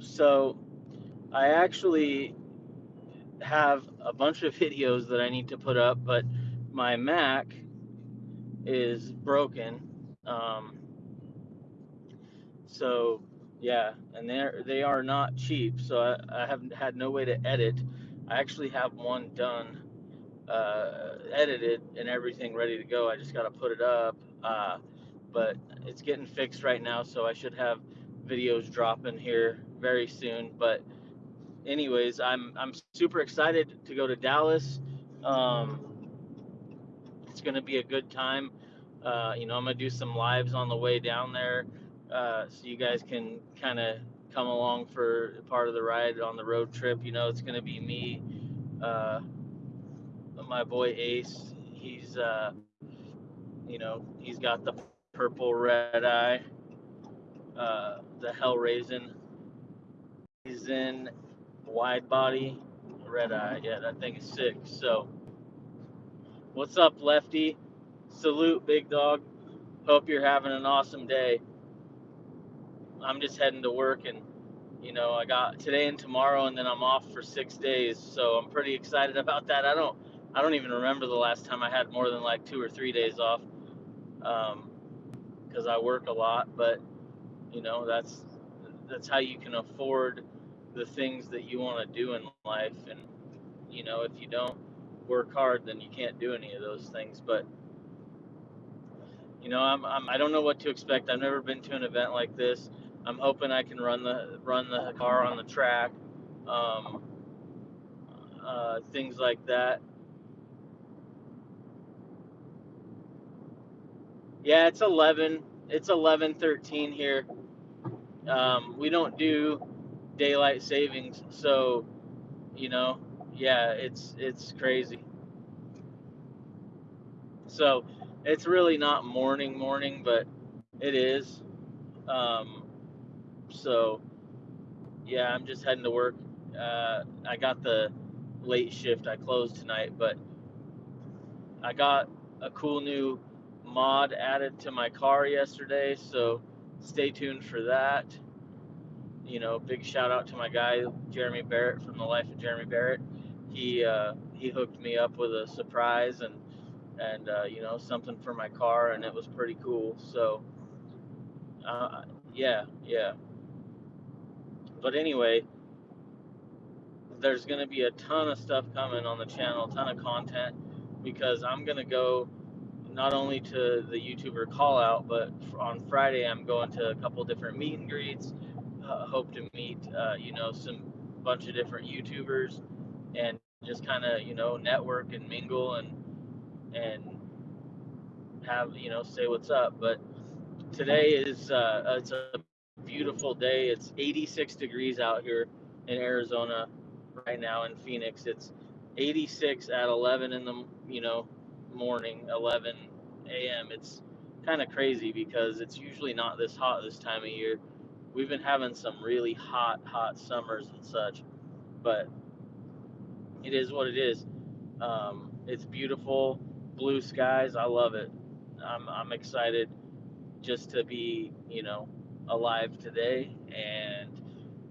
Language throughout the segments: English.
So I actually have a bunch of videos that I need to put up, but my Mac is broken. Um, so yeah, and they're they are not cheap. So I, I haven't had no way to edit. I actually have one done, uh, edited and everything ready to go. I just got to put it up. Uh, but it's getting fixed right now, so I should have videos dropping here very soon. But anyways, I'm I'm super excited to go to Dallas. Um, it's gonna be a good time. Uh, you know, I'm gonna do some lives on the way down there, uh, so you guys can kind of come along for part of the ride on the road trip. You know, it's gonna be me, uh, my boy Ace. He's, uh, you know, he's got the purple red eye, uh, the Hellraisin. He's in wide body, red eye. Yeah, that thing is sick. So, what's up, Lefty? Salute, big dog. Hope you're having an awesome day. I'm just heading to work and you know, I got today and tomorrow and then I'm off for 6 days. So, I'm pretty excited about that. I don't I don't even remember the last time I had more than like 2 or 3 days off. Um cuz I work a lot, but you know, that's that's how you can afford the things that you want to do in life and you know, if you don't work hard, then you can't do any of those things, but you know, I'm, I'm I don't know what to expect. I've never been to an event like this. I'm hoping I can run the run the car on the track, um, uh, things like that. Yeah, it's 11. It's 11:13 here. Um, we don't do daylight savings, so you know, yeah, it's it's crazy. So it's really not morning morning, but it is. Um, so yeah, I'm just heading to work. Uh, I got the late shift. I closed tonight, but I got a cool new mod added to my car yesterday. So stay tuned for that. You know, big shout out to my guy Jeremy Barrett from the Life of Jeremy Barrett. He uh, he hooked me up with a surprise and and uh, you know something for my car, and it was pretty cool. So uh, yeah, yeah. But anyway, there's going to be a ton of stuff coming on the channel, ton of content, because I'm going to go not only to the YouTuber call out, but on Friday I'm going to a couple different meet and greets. Uh, hope to meet, uh, you know, some bunch of different YouTubers and just kind of, you know, network and mingle and and have, you know, say what's up. But today is uh, it's a beautiful day. It's 86 degrees out here in Arizona right now in Phoenix. It's 86 at 11 in the you know morning, 11 a.m. It's kind of crazy because it's usually not this hot this time of year. We've been having some really hot, hot summers and such, but it is what it is. Um, it's beautiful, blue skies. I love it. I'm, I'm excited just to be, you know, alive today and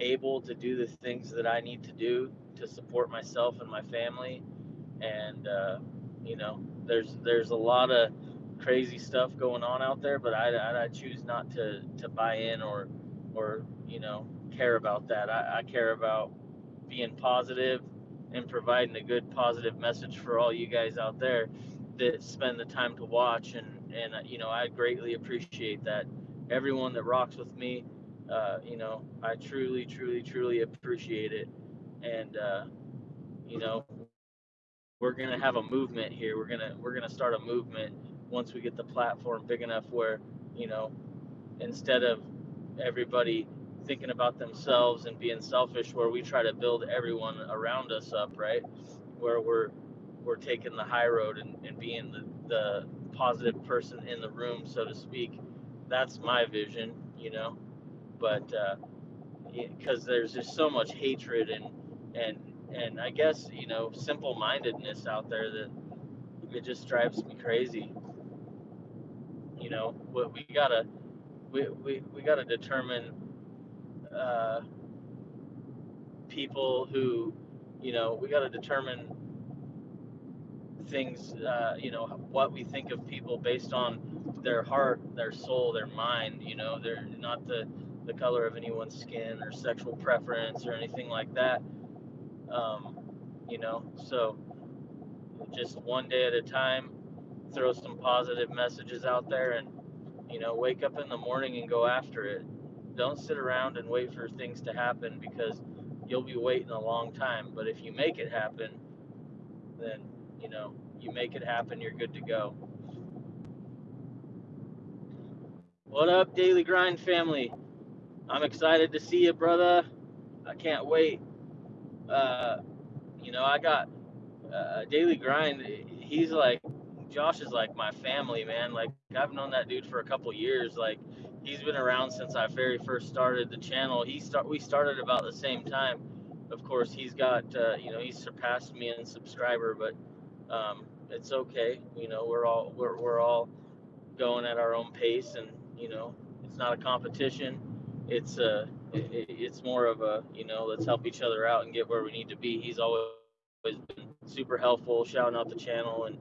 able to do the things that I need to do to support myself and my family. And uh, you know, there's there's a lot of crazy stuff going on out there, but I, I, I choose not to to buy in or or you know care about that. I, I care about being positive and providing a good positive message for all you guys out there that spend the time to watch. And and you know I greatly appreciate that. Everyone that rocks with me uh, you know I truly truly truly appreciate it. And uh, you know we're gonna have a movement here. We're gonna we're gonna start a movement once we get the platform big enough where you know instead of everybody thinking about themselves and being selfish where we try to build everyone around us up right? Where we're we're taking the high road and, and being the, the positive person in the room so to speak. That's my vision you know? But because uh, there's just so much hatred and and and i guess you know simple mindedness out there that it just drives me crazy. You know what we gotta we, we, we gotta determine uh, people who, you know, we got to determine things, uh, you know, what we think of people based on their heart, their soul, their mind. You know, they're not the the color of anyone's skin or sexual preference or anything like that. Um, you know, so just one day at a time, throw some positive messages out there and, you know, wake up in the morning and go after it. Don't sit around and wait for things to happen because you'll be waiting a long time. But if you make it happen, then, you know, you make it happen, you're good to go. What up, Daily Grind family? I'm excited to see you, brother. I can't wait. Uh, you know, I got uh, Daily Grind. He's like, Josh is like my family, man. Like, I've known that dude for a couple years. Like, he's been around since I very first started the channel. He start we started about the same time. Of course, he's got uh, you know he's surpassed me in subscriber, but um, it's okay. You know, we're all we're we're all going at our own pace, and you know, it's not a competition. It's uh, it, it's more of a you know, let's help each other out and get where we need to be. He's always been super helpful, shouting out the channel, and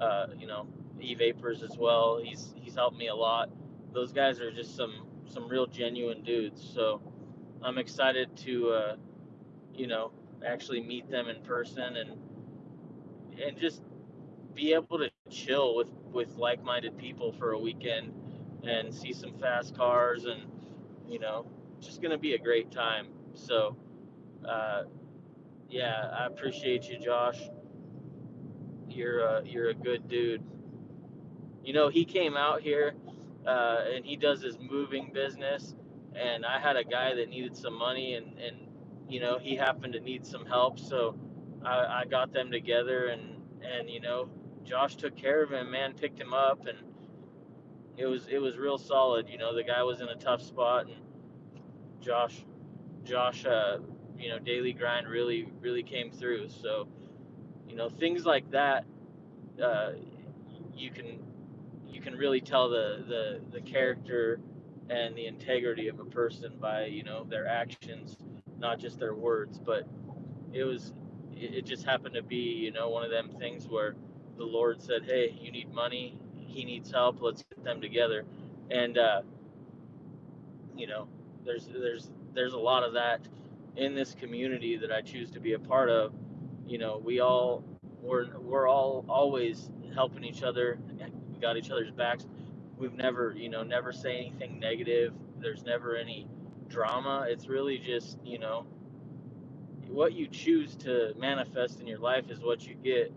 uh, you know, e vapors as well. He's he's helped me a lot. Those guys are just some some real genuine dudes. So I'm excited to uh, you know actually meet them in person and and just be able to chill with with like-minded people for a weekend and see some fast cars and you know just gonna be a great time so uh, yeah i appreciate you josh you're a, you're a good dude you know he came out here uh, and he does his moving business and i had a guy that needed some money and and you know he happened to need some help so i, I got them together and and you know Josh took care of him, man, picked him up, and it was it was real solid. You know, the guy was in a tough spot, and Josh, Josh, uh, you know, daily grind really really came through. So, you know, things like that, uh, you can you can really tell the the the character and the integrity of a person by you know their actions, not just their words. But it was it, just happened to be you know one of them things where the Lord said, "Hey, you need money. He needs help. Let's get them together." And uh, you know, there's there's there's a lot of that in this community that I choose to be a part of. You know, we all we're we're all always helping each other. We got each other's backs. We've never, you know, never say anything negative. There's never any drama. It's really just, you know, what you choose to manifest in your life is what you get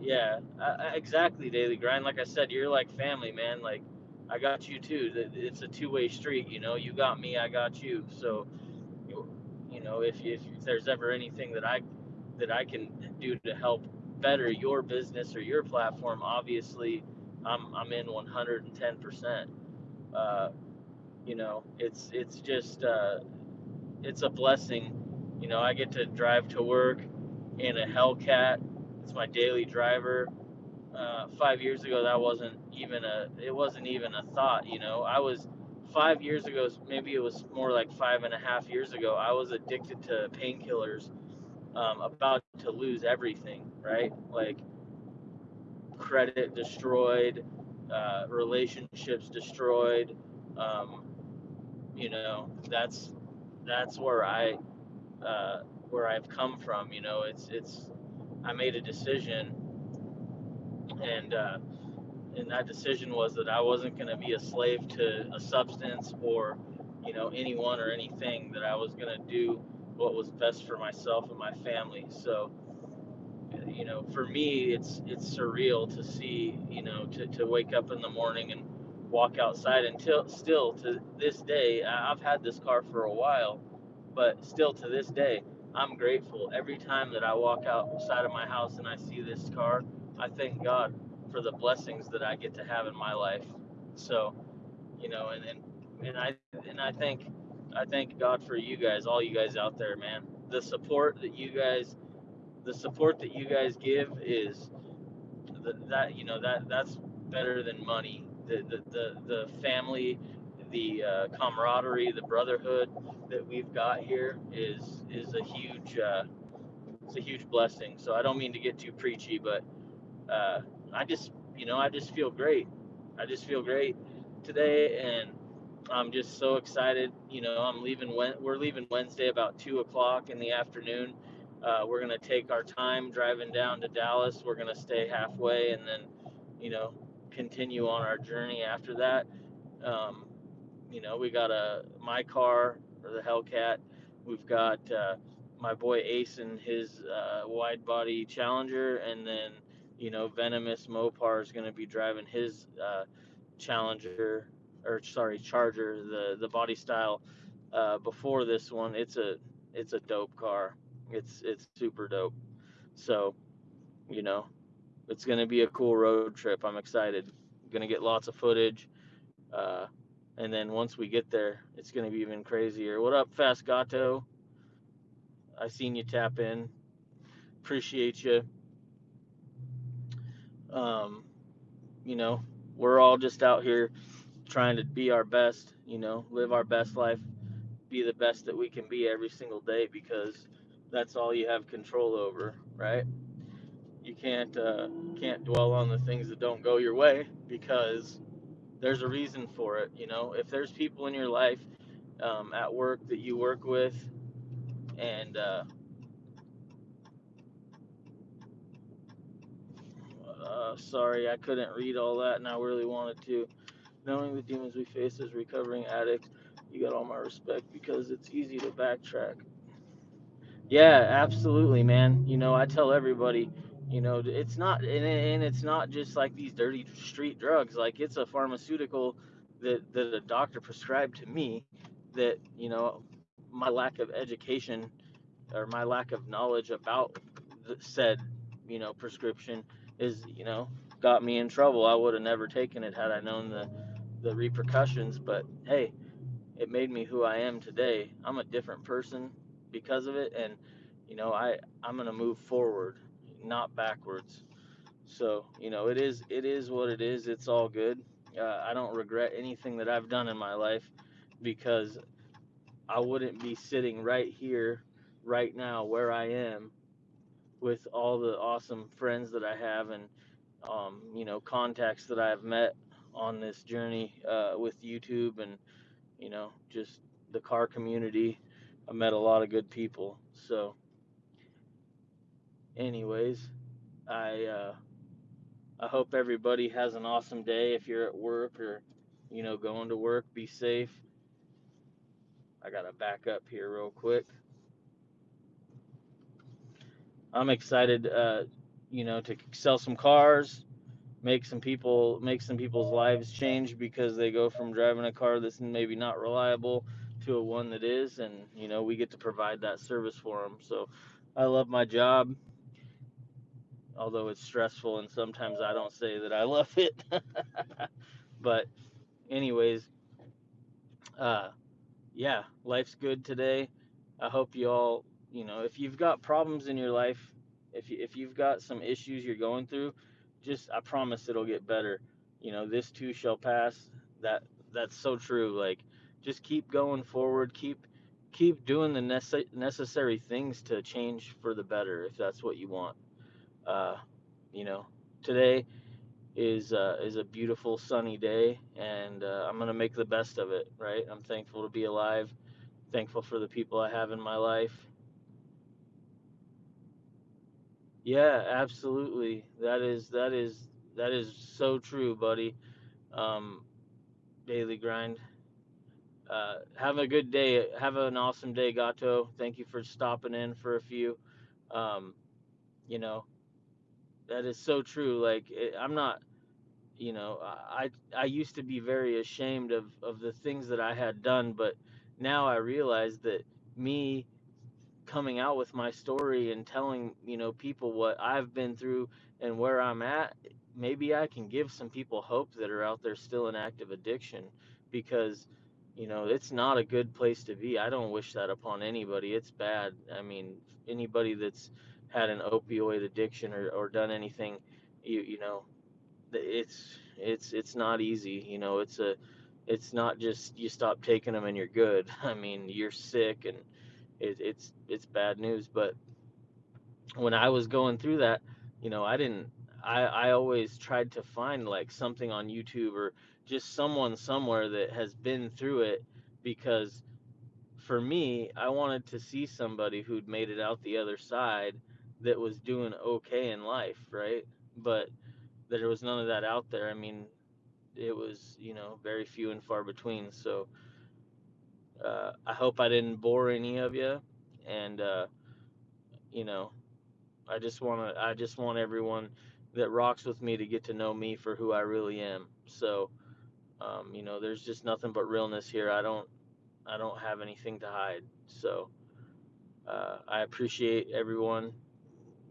Yeah, I, exactly, Daily Grind. Like I said, you're like family, man. Like I got you too. It's a two-way street. You know, you got me, I got you. So, know, if if there's ever anything that I that I can do to help better your business or your platform, obviously, I'm I'm in 110 percent. Uh, you know, it's it's just uh, it's a blessing. You know, I get to drive to work in a Hellcat it's my daily driver. Uh, five years ago, that wasn't even a it wasn't even a thought. You know, I was five years ago, maybe it was more like five and a half years ago. I was addicted to painkillers, um, about to lose everything. Right, like credit destroyed, uh, relationships destroyed. Um, you know, that's that's where I uh, where I've come from. You know, it's it's I made a decision, and uh, and that decision was that I wasn't going to be a slave to a substance or you know anyone or anything. That I was going to do what was best for myself and my family. So you know, for me, it's it's surreal to see you know to, to wake up in the morning and walk outside until still to this day I've had this car for a while, but still to this day I'm grateful every time that I walk outside of my house and I see this car. I thank God for the blessings that I get to have in my life. So, you know, and and, and I and I think I thank God for you guys, all you guys out there, man. The support that you guys the support that you guys give is the, that you know that that's better than money. The the the, the family the uh, camaraderie, the brotherhood that we've got here is is a huge uh, it's a huge blessing. So I don't mean to get too preachy, but uh, I just you know I just feel great. I just feel great today, and I'm just so excited. You know, I'm leaving. We're leaving Wednesday about two o'clock in the afternoon. Uh, we're gonna take our time driving down to Dallas. We're gonna stay halfway, and then, you know, continue on our journey after that. Um, you know, we got a my car or the Hellcat. We've got uh, my boy Ace and his uh, wide body Challenger, and then you know Venomous Mopar is going to be driving his uh, Challenger or sorry Charger, the the body style uh, before this one. It's a it's a dope car. It's it's super dope. So, you know, it's gonna be a cool road trip. I'm excited. Gonna get lots of footage. Uh, and then once we get there, it's gonna be even crazier. What up, Fast Gato? I seen you tap in. Appreciate you. Um, you know, we're all just out here trying to be our best, you know, live our best life, be the best that we can be every single day because that's all you have control over, right? You can't uh, can't dwell on the things that don't go your way because there's a reason for it. You know, if there's people in your life um, at work that you work with, and uh, uh, sorry, I couldn't read all that, and I really wanted to. Knowing the demons we face as recovering addicts, you got all my respect because it's easy to backtrack. Yeah, absolutely, man. You know, I tell everybody, you know, it's not, and, and it's not just like these dirty street drugs. Like it's a pharmaceutical that that a doctor prescribed to me. That you know, my lack of education or my lack of knowledge about the said, you know, prescription is, you know, got me in trouble. I would have never taken it had I known the the repercussions. But hey, it made me who I am today. I'm a different person because of it, and you know, I I'm gonna move forward, not backwards. So you know, it is it is what it is. It's all good. Uh, I don't regret anything that I've done in my life because I wouldn't be sitting right here, right now, where I am, with all the awesome friends that I have and um, you know contacts that I've met on this journey uh, with YouTube and you know just the car community. I met a lot of good people. So, anyways, I uh, I hope everybody has an awesome day. If you're at work or you know going to work, be safe. I gotta back up here real quick. I'm excited, uh, you know, to sell some cars, make some people make some people's lives change because they go from driving a car that's maybe not reliable to a one that is and you know we get to provide that service for them so i love my job although it's stressful and sometimes i don't say that i love it. But anyways uh yeah life's good today. I hope you all you know if you've got problems in your life if you, if you've got some issues you're going through just I promise it'll get better. You know, this too shall pass. That that's so true. Like just keep going forward, keep keep doing the nece- necessary things to change for the better if that's what you want. Uh, you know, today is uh, is a beautiful sunny day, and uh, I'm gonna make the best of it. Right? I'm thankful to be alive. Thankful for the people I have in my life. Yeah, absolutely. That is that is that is so true, buddy. Um, daily grind. Uh, have a good day. Have an awesome day, Gato. Thank you for stopping in for a few. Um, you know, that is so true. Like it, I'm not, you know, I I used to be very ashamed of of the things that I had done, but now I realize that me coming out with my story and telling you know people what I've been through and where I'm at, maybe I can give some people hope that are out there still in active addiction because you know it's not a good place to be. I don't wish that upon anybody. It's bad. I mean, anybody that's had an opioid addiction or, or done anything, you you know, it's it's it's not easy. You know, it's a it's not just you stop taking them and you're good. I mean, you're sick and it, it's it's bad news. But when I was going through that, you know, I didn't. I I always tried to find like something on YouTube or just someone somewhere that has been through it because for me, I wanted to see somebody who'd made it out the other side that was doing okay in life, right? But there was none of that out there. I mean, it was, you know, very few and far between. So uh, I hope I didn't bore any of you. And, uh, you know, I just want to, I just want everyone that rocks with me to get to know me for who I really am. So, um, you know, there's just nothing but realness here. I don't, I don't have anything to hide. So, uh, I appreciate everyone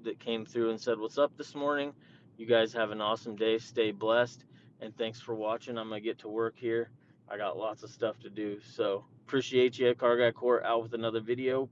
that came through and said what's up this morning. You guys have an awesome day. Stay blessed. And thanks for watching. I'm to get to work here. I got lots of stuff to do. So appreciate you. Car Guy Court out with another video.